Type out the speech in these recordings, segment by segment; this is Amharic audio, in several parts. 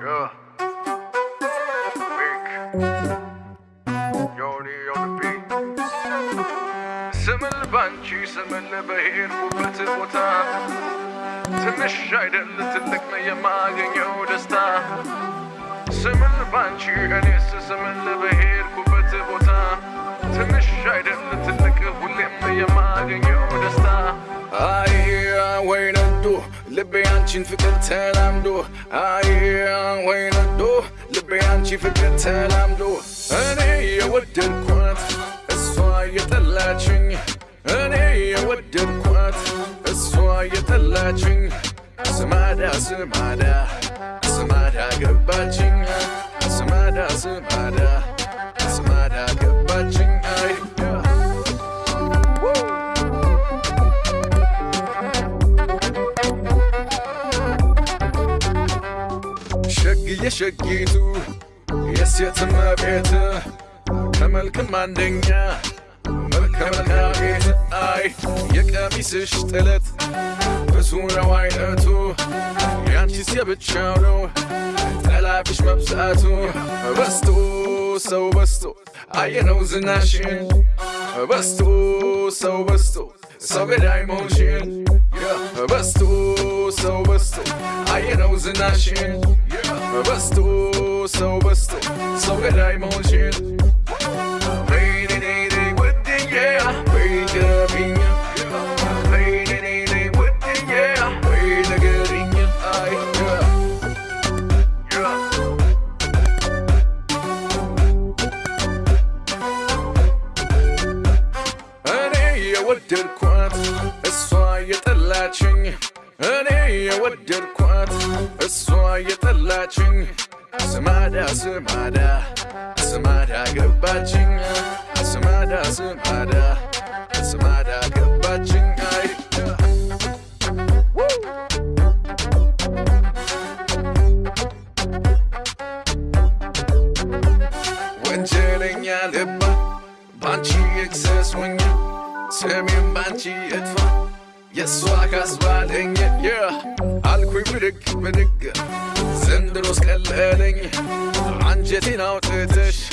Yeah. Big. Yoni on the beat. ስምል ባንቺ ስምል በሄድኩበት ቦታ ትንሽ አይደል ትልቅ ነው የማገኘው ደስታ ስምል ባንቺ እኔስ ስምል በሄድኩበት ቦታ Chin fi go tell am do I hear and when I do Libyan chin fi go tell am do أنا هي ود الكوات الصواية تلاتشن أنا هي ود الكوات الصواية تلاتشن سمادا سمادا سمادا قباتشن سمادا سمادا ሸግዬ ሸጊቱ የሴት እመቤት ከመልክም አንደኛ መልከ መልካም ቤት አይ የቀሚስሽ ጥለት ብዙ ነው አይነቱ። ያንቺስ የብቻው ነው ጠላፊሽ መብዛቱ። በስቶ ሰው በስቶ አየነው ዝናሽን። በስቶ ሰው በስቶ ሰው ገዳይ መሆንሽን በስቶ ሰው በስቶ አየነው ዝናሽን بستو سو بستو سو غير موجود. بين ايدي والدنيا بين جرابية بين ايدي والدنيا بين قرية أنا يا ود الكوات الصايد اللاتشني እኔ የወደድኳት እሷ የጠላችኝ። ስማዳ ስማዳ ስማዳ ገባችኝ። ስማዳ ስማዳ ስማዳ ገባችኝ። አይ ወንጀለኛ ልባ ባንቺ ኤክሰስ ሆኜ ስሜም ባንቺ እጥፋ። የእሷ ካስባለኝ منك منك. سندروس قلقالني عن جتنا وتتش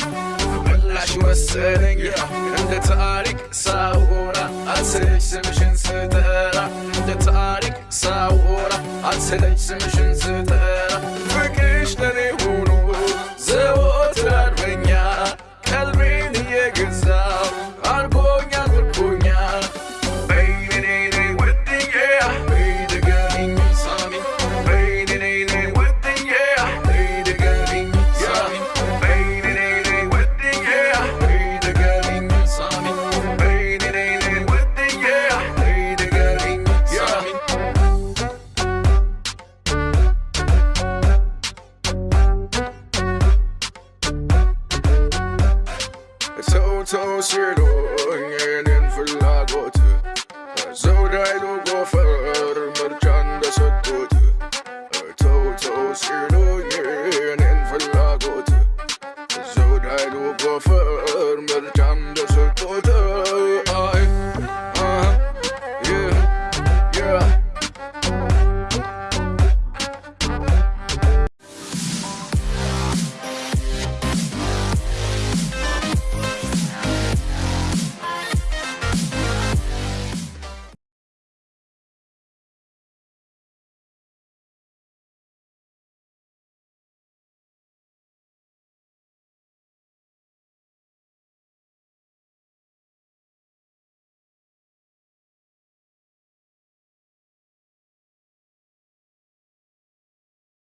بلاش مسألني. عند تارك ساورة. أتسلج سمشن ستارة. عند تارك ساورة. أتسلج سمشن ستارة. فكرش ሰው ሲሉኝ ፍላጎት ዘውድ ጎፈር ምርጫ እንደሰጡት ተው ፍላጎት ዘውድ አይሉ ጎፈር